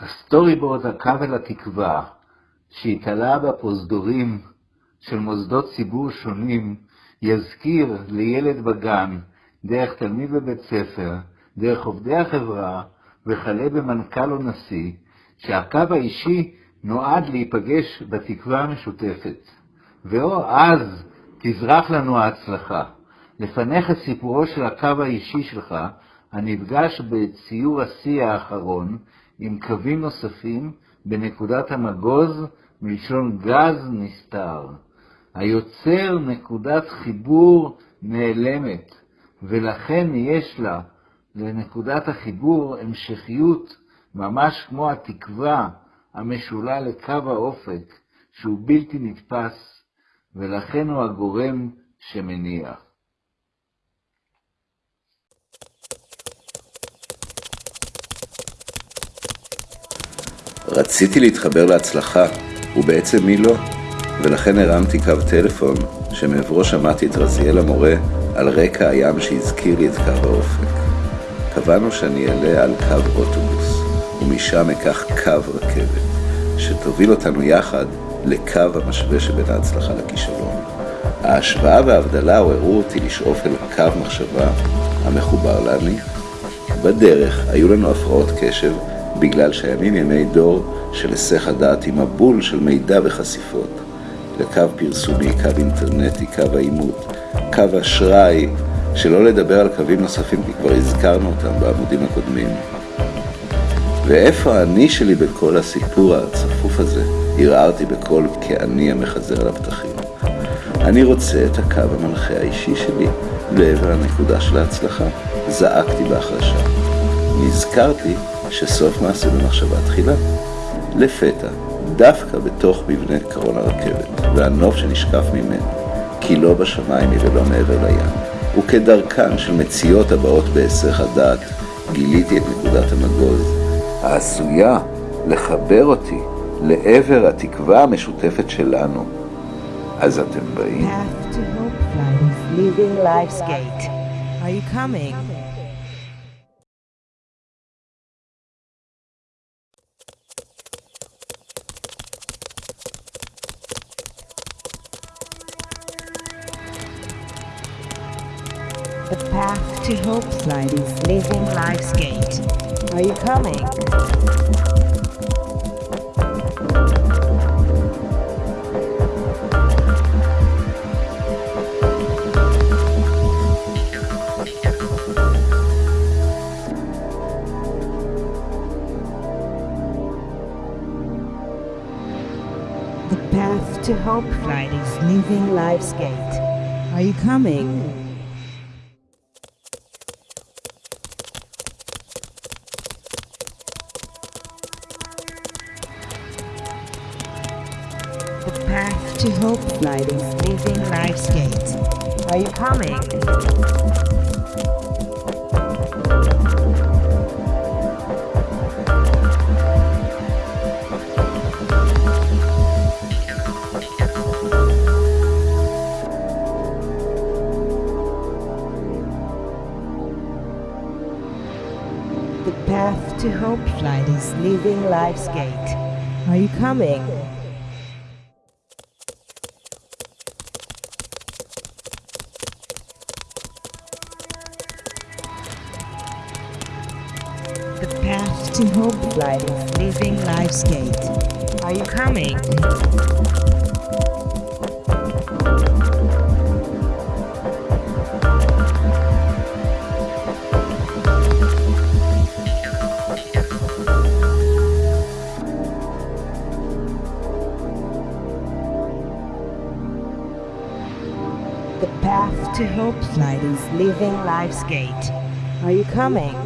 הסטורי בורד הקו אל התקווה, שהתעלה בפרוזדורים של מוסדות ציבור שונים, יזכיר לילד בגן, דרך תלמיד בבית ספר, דרך עובדי החברה, וכלה במנכ"ל או נשיא, שהקו האישי נועד להיפגש בתקווה המשותפת. ואו אז תזרח לנו ההצלחה. לפניך סיפורו של הקו האישי שלך, הנפגש בציור השיא האחרון עם קווים נוספים בנקודת המגוז מלשון גז נסתר. היוצר נקודת חיבור נעלמת, ולכן יש לה, לנקודת החיבור, המשכיות, ממש כמו התקווה המשולה לקו האופק, שהוא בלתי נתפס, ולכן הוא הגורם שמניע. רציתי להתחבר להצלחה, ובעצם מי לא? ולכן הרמתי קו טלפון, שמעברו שמעתי את רזיאל המורה על רקע הים שהזכיר לי את קו האופק. קבענו שאני אעלה על קו אוטובוס, ומשם אקח קו רכבת, שתוביל אותנו יחד לקו המשווה שבין ההצלחה לכישלון. ההשוואה וההבדלה עוררו אותי לשאוף אל קו מחשבה המחובר להניף. בדרך היו לנו הפרעות קשב בגלל שהימים ימי דור של היסח הדעת עם מבול של מידע וחשיפות. לקו פרסומי, קו אינטרנטי, קו העימות, קו אשראי, שלא לדבר על קווים נוספים כי כבר הזכרנו אותם בעמודים הקודמים. ואיפה אני שלי בכל הסיפור הצפוף הזה? ערערתי בקול כאני המחזר על הפתחים. אני רוצה את הקו המנחה האישי שלי לעבר הנקודה של ההצלחה. זעקתי בהחלשה. נזכרתי שסוף מעשה במחשבה תחילה. לפתע, דווקא בתוך מבנה קרון הרכבת, והנוף שנשקף ממנו, כי לא בשמיים היא ולא מעבר לים, וכדרכן של מציאות הבאות בהיסח הדעת, גיליתי את נקודת המגוז, העשויה לחבר אותי לעבר התקווה המשותפת שלנו. אז אתם באים? Are you coming? The path to Hope Slide is Living Life's Gate. Are you coming? The path to Hope Flight is Living Life's Gate. Are you coming? To Hope is Living Life's Gate. Are you coming? The path to Hope Flight is Living Life's Gate. Are you coming? To Hope is Living Life's Gate. Are you coming? The path to Hope Flight is Living Life's Gate. Are you coming?